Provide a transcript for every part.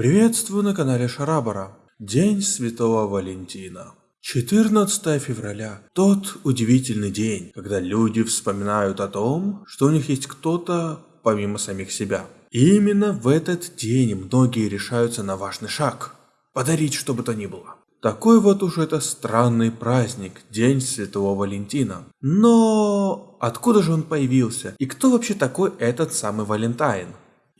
Приветствую на канале Шарабара. День Святого Валентина. 14 февраля – тот удивительный день, когда люди вспоминают о том, что у них есть кто-то помимо самих себя. И именно в этот день многие решаются на важный шаг – подарить что бы то ни было. Такой вот уж это странный праздник, День Святого Валентина. Но откуда же он появился? И кто вообще такой этот самый Валентайн?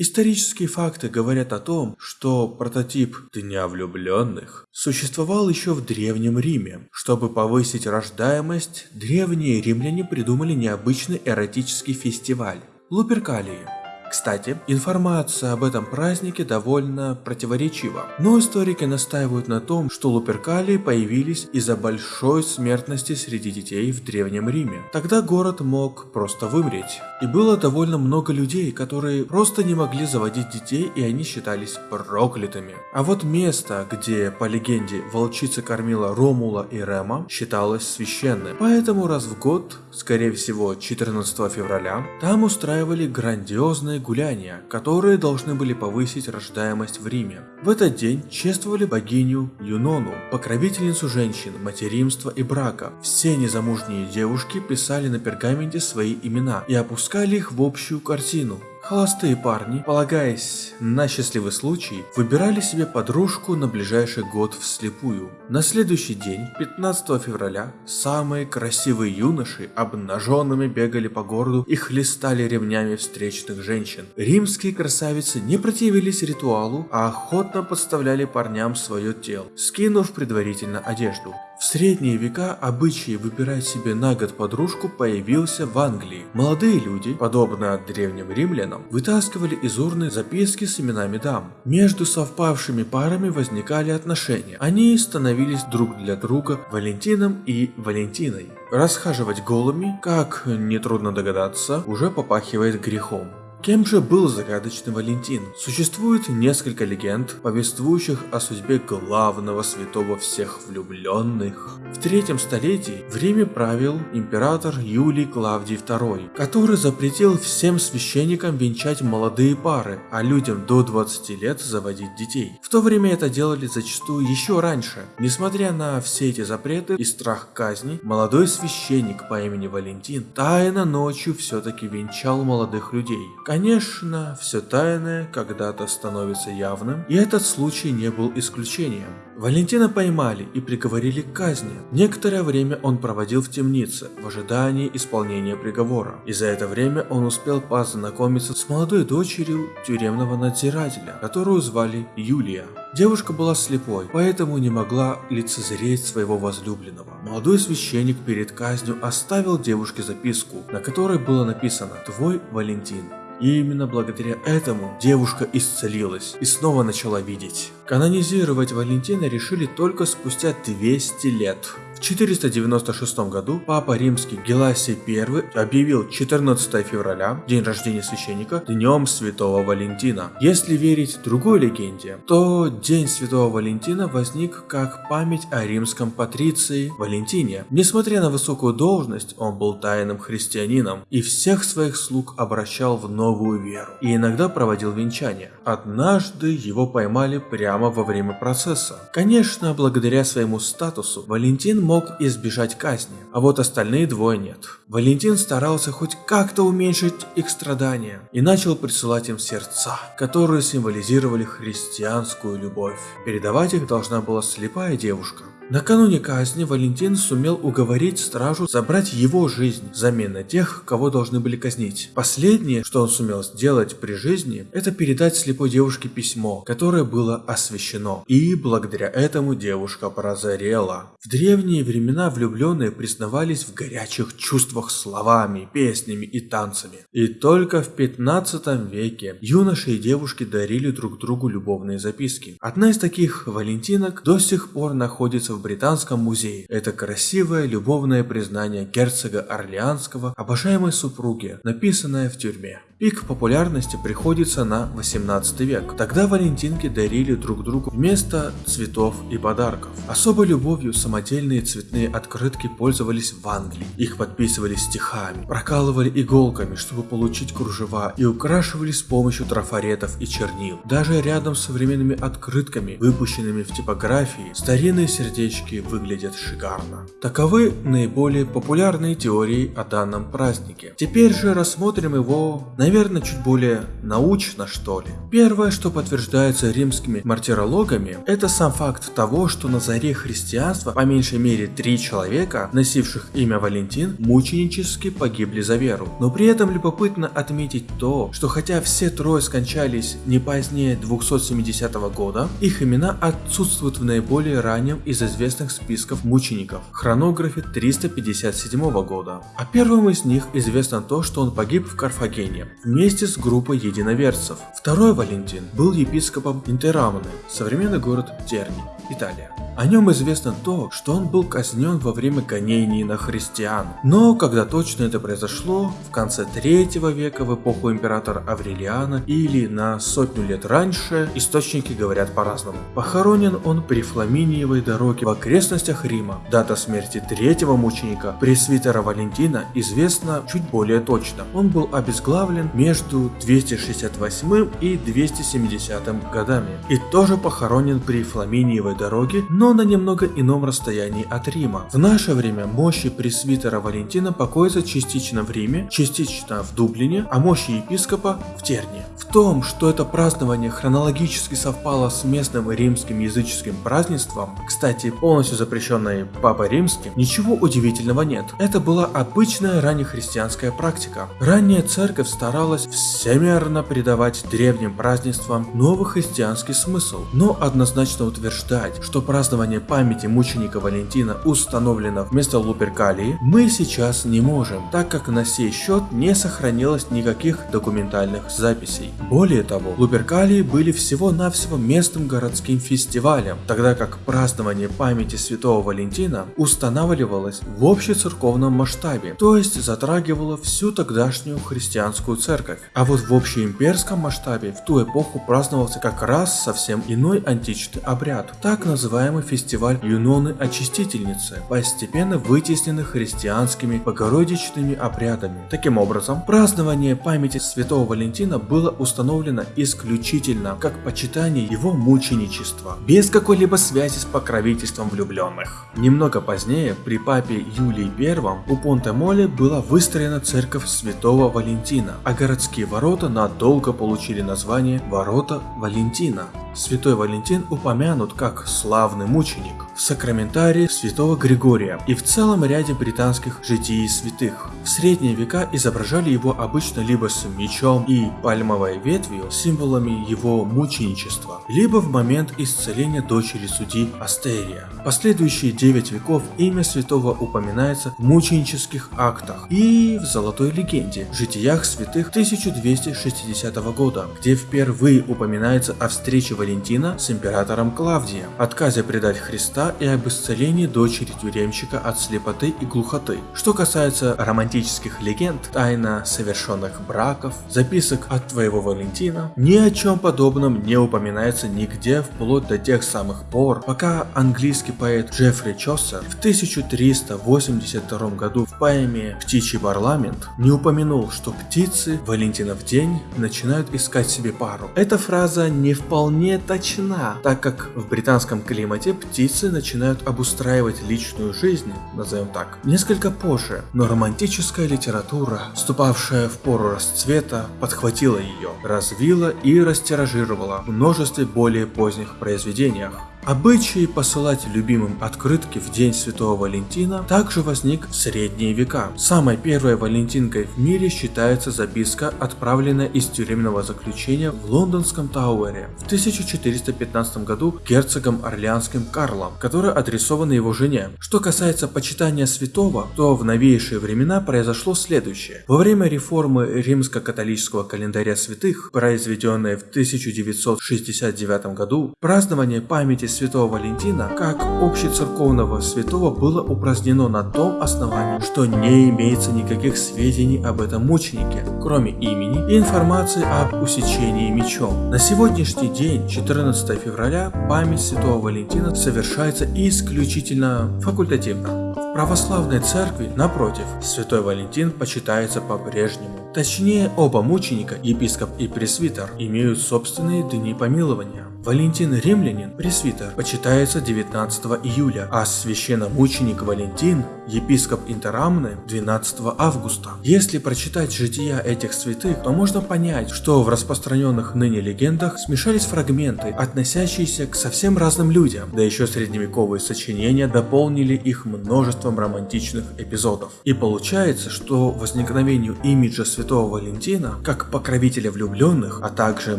Исторические факты говорят о том, что прототип Дня влюбленных существовал еще в Древнем Риме. Чтобы повысить рождаемость, древние римляне придумали необычный эротический фестиваль – Луперкалии. Кстати, информация об этом празднике довольно противоречива, но историки настаивают на том, что луперкалии появились из-за большой смертности среди детей в Древнем Риме. Тогда город мог просто вымереть. И было довольно много людей, которые просто не могли заводить детей и они считались проклятыми. А вот место, где, по легенде, волчица кормила Ромула и Рема, считалось священным. Поэтому раз в год, скорее всего 14 февраля, там устраивали грандиозные гуляния, которые должны были повысить рождаемость в Риме. В этот день чествовали богиню Юнону, покровительницу женщин, материнства и брака. Все незамужние девушки писали на пергаменте свои имена и опускали их в общую картину. Холостые парни, полагаясь на счастливый случай, выбирали себе подружку на ближайший год вслепую. На следующий день, 15 февраля, самые красивые юноши обнаженными бегали по городу и хлестали ремнями встречных женщин. Римские красавицы не противились ритуалу, а охотно подставляли парням свое тело, скинув предварительно одежду. В средние века обычай выбирать себе на год подружку появился в Англии. Молодые люди, подобно древним римлянам, вытаскивали из урны записки с именами дам. Между совпавшими парами возникали отношения. Они становились друг для друга Валентином и Валентиной. Расхаживать голыми, как нетрудно догадаться, уже попахивает грехом. Кем же был загадочный Валентин? Существует несколько легенд, повествующих о судьбе главного святого всех влюбленных. В третьем столетии в Риме правил император Юлий Клавдий II, который запретил всем священникам венчать молодые пары, а людям до 20 лет заводить детей. В то время это делали зачастую еще раньше. Несмотря на все эти запреты и страх казни, молодой священник по имени Валентин тайно ночью все-таки венчал молодых людей. Конечно, все тайное когда-то становится явным, и этот случай не был исключением. Валентина поймали и приговорили к казни. Некоторое время он проводил в темнице, в ожидании исполнения приговора. И за это время он успел познакомиться с молодой дочерью тюремного надзирателя, которую звали Юлия. Девушка была слепой, поэтому не могла лицезреть своего возлюбленного. Молодой священник перед казнью оставил девушке записку, на которой было написано «Твой Валентин». И именно благодаря этому девушка исцелилась и снова начала видеть. Канонизировать Валентина решили только спустя 200 лет. В 496 году Папа Римский Геласий I объявил 14 февраля, день рождения священника, днем Святого Валентина. Если верить другой легенде, то День Святого Валентина возник как память о римском патриции Валентине. Несмотря на высокую должность, он был тайным христианином и всех своих слуг обращал в новую веру и иногда проводил венчание. Однажды его поймали прямо во время процесса. Конечно, благодаря своему статусу Валентин мог избежать казни, а вот остальные двое нет. Валентин старался хоть как-то уменьшить их страдания и начал присылать им сердца, которые символизировали христианскую любовь. Передавать их должна была слепая девушка. Накануне казни Валентин сумел уговорить стражу забрать его жизнь взамен на тех, кого должны были казнить. Последнее, что он сумел сделать при жизни, это передать слепой девушке письмо, которое было освящено. И благодаря этому девушка прозрела. В древние времена влюбленные признавались в горячих чувствах словами, песнями и танцами. И только в 15 веке юноши и девушки дарили друг другу любовные записки. Одна из таких валентинок до сих пор находится в Британском музее. Это красивое любовное признание герцога Орлеанского обожаемой супруге, написанное в тюрьме. Пик популярности приходится на 18 век. Тогда валентинки дарили друг другу вместо цветов и подарков. Особой любовью самодельные цветные открытки пользовались в Англии. Их подписывали стихами, прокалывали иголками, чтобы получить кружева и украшивали с помощью трафаретов и чернил. Даже рядом с современными открытками, выпущенными в типографии, старинные сердечки выглядят шикарно. Таковы наиболее популярные теории о данном празднике. Теперь же рассмотрим его на наверное, чуть более научно, что ли. Первое, что подтверждается римскими мартирологами, это сам факт того, что на заре христианства по меньшей мере три человека, носивших имя Валентин, мученически погибли за веру. Но при этом любопытно отметить то, что хотя все трое скончались не позднее 270 года, их имена отсутствуют в наиболее раннем из известных списков мучеников, хронографе 357 года. А первым из них известно то, что он погиб в Карфагене вместе с группой единоверцев. Второй Валентин был епископом Интерамны, современный город Терни, Италия. О нем известно то, что он был казнен во время гонений на христиан. Но когда точно это произошло, в конце третьего века в эпоху императора Аврелиана или на сотню лет раньше, источники говорят по-разному. Похоронен он при Фламиниевой дороге в окрестностях Рима. Дата смерти третьего мученика, пресвитера Валентина, известна чуть более точно. Он был обезглавлен между 268 и 270 годами и тоже похоронен при Фламиниевой дороге, но на немного ином расстоянии от Рима. В наше время мощи пресвитера Валентина покоятся частично в Риме, частично в Дублине, а мощи епископа в Терне. В том, что это празднование хронологически совпало с местным римским языческим празднеством, кстати, полностью запрещенное Папой Римским, ничего удивительного нет. Это была обычная раннехристианская практика. Ранняя церковь старалась всемерно придавать древним празднествам новый христианский смысл, но однозначно утверждать, что празднование памяти мученика Валентина установлено вместо Луперкалии, мы сейчас не можем, так как на сей счет не сохранилось никаких документальных записей. Более того, Луперкалии были всего-навсего местным городским фестивалем, тогда как празднование памяти святого Валентина устанавливалось в общецерковном масштабе, то есть затрагивало всю тогдашнюю христианскую церковь. А вот в общеимперском масштабе в ту эпоху праздновался как раз совсем иной античный обряд, так называемый фестиваль Юноны Очистительницы, постепенно вытеснены христианскими богородичными обрядами. Таким образом, празднование памяти святого Валентина было установлено исключительно как почитание его мученичества, без какой-либо связи с покровительством влюбленных. Немного позднее, при папе Юлии I, у Понте-Моле была выстроена церковь святого Валентина, а городские ворота надолго получили название Ворота Валентина. Святой Валентин упомянут как славный мученик в сакраментарии святого Григория и в целом ряде британских житий святых. В средние века изображали его обычно либо с мечом и пальмовой ветвью, символами его мученичества, либо в момент исцеления дочери судьи Астерия. Последующие 9 веков имя святого упоминается в мученических актах и в золотой легенде в житиях святых 1260 года, где впервые упоминается о встрече Валентина с императором Клавдием, отказе предать Христа и об исцелении дочери тюремщика от слепоты и глухоты. Что касается романтических легенд, тайна совершенных браков, записок от твоего Валентина, ни о чем подобном не упоминается нигде вплоть до тех самых пор, пока английский поэт Джеффри Чосер в 1382 году в поэме «Птичий парламент» не упомянул, что птицы Валентинов день начинают искать себе пару. Эта фраза не вполне не точна, так как в британском климате птицы начинают обустраивать личную жизнь, назовем так, несколько позже, но романтическая литература, вступавшая в пору расцвета, подхватила ее, развила и растиражировала в множестве более поздних произведениях. Обычай посылать любимым открытки в день Святого Валентина также возник в средние века. Самой первой валентинкой в мире считается записка, отправленная из тюремного заключения в лондонском Тауэре в 1415 году герцогом Орлеанским Карлом, которая адресована его жене. Что касается почитания святого, то в новейшие времена произошло следующее. Во время реформы римско-католического календаря святых, произведенной в 1969 году, празднование памяти святого Валентина как общецерковного святого было упразднено на том основании, что не имеется никаких сведений об этом мученике, кроме имени и информации об усечении мечом. На сегодняшний день, 14 февраля, память святого Валентина совершается исключительно факультативно. В православной церкви, напротив, святой Валентин почитается по-прежнему. Точнее, оба мученика, епископ и пресвитер, имеют собственные дни помилования. Валентин Римлянин, пресвитер, почитается 19 июля, а священномученик Валентин, епископ Интерамны, 12 августа. Если прочитать жития этих святых, то можно понять, что в распространенных ныне легендах смешались фрагменты, относящиеся к совсем разным людям, да еще средневековые сочинения дополнили их множеством романтичных эпизодов. И получается, что возникновению имиджа святого Валентина, как покровителя влюбленных, а также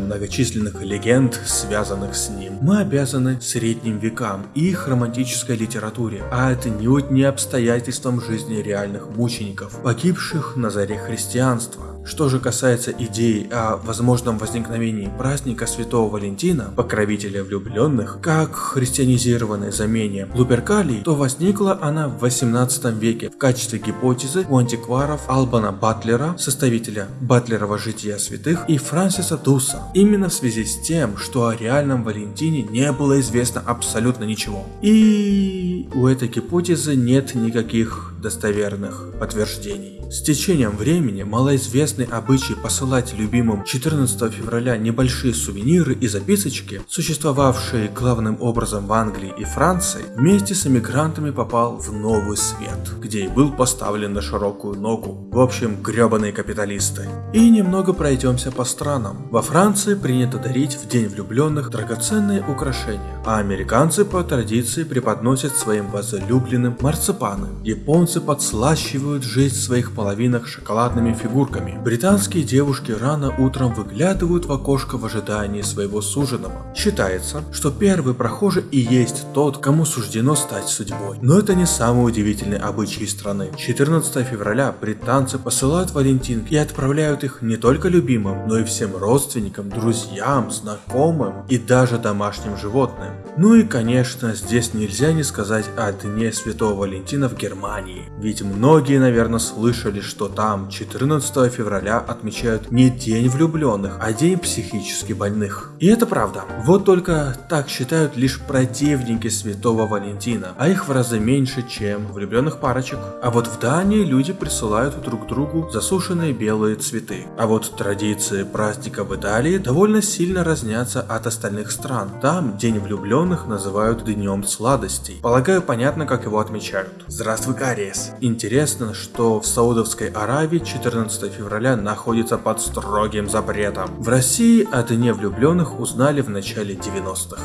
многочисленных легенд, связанных связанных с ним. Мы обязаны средним векам и их романтической литературе, а это не не обстоятельствам жизни реальных мучеников, погибших на заре христианства. Что же касается идеи о возможном возникновении праздника Святого Валентина, покровителя влюбленных, как христианизированной замене Луперкалии, то возникла она в 18 веке в качестве гипотезы у антикваров Албана Батлера, составителя Батлерова жития святых, и Франсиса Дуса, именно в связи с тем, что о реальном Валентине не было известно абсолютно ничего. И у этой гипотезы нет никаких достоверных подтверждений. С течением времени малоизвестный обычай посылать любимым 14 февраля небольшие сувениры и записочки, существовавшие главным образом в Англии и Франции, вместе с эмигрантами попал в новый свет, где и был поставлен на широкую ногу. В общем, гребаные капиталисты. И немного пройдемся по странам. Во Франции принято дарить в день влюбленных драгоценные украшения, а американцы по традиции преподносят своим возлюбленным марципаны. Японцы японцы подслащивают жизнь своих половинок шоколадными фигурками. Британские девушки рано утром выглядывают в окошко в ожидании своего суженого. Считается, что первый прохожий и есть тот, кому суждено стать судьбой. Но это не самый удивительный обычай страны. 14 февраля британцы посылают валентинки и отправляют их не только любимым, но и всем родственникам, друзьям, знакомым и даже домашним животным. Ну и конечно, здесь нельзя не сказать о Дне Святого Валентина в Германии. Ведь многие, наверное, слышали, что там 14 февраля отмечают не День влюбленных, а День психически больных. И это правда. Вот только так считают лишь противники Святого Валентина, а их в разы меньше, чем влюбленных парочек. А вот в Дании люди присылают друг другу засушенные белые цветы. А вот традиции праздника в Италии довольно сильно разнятся от остальных стран. Там День влюбленных называют Днем сладостей. Полагаю, понятно, как его отмечают. Здравствуй, Кария! ЕС. Интересно, что в Саудовской Аравии 14 февраля находится под строгим запретом. В России о Дне влюбленных узнали в начале 90-х.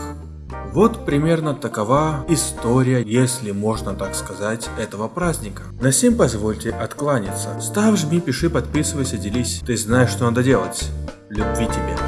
Вот примерно такова история, если можно так сказать, этого праздника. На всем позвольте откланяться. Ставь, жми, пиши, подписывайся, делись. Ты знаешь, что надо делать. Любви тебе.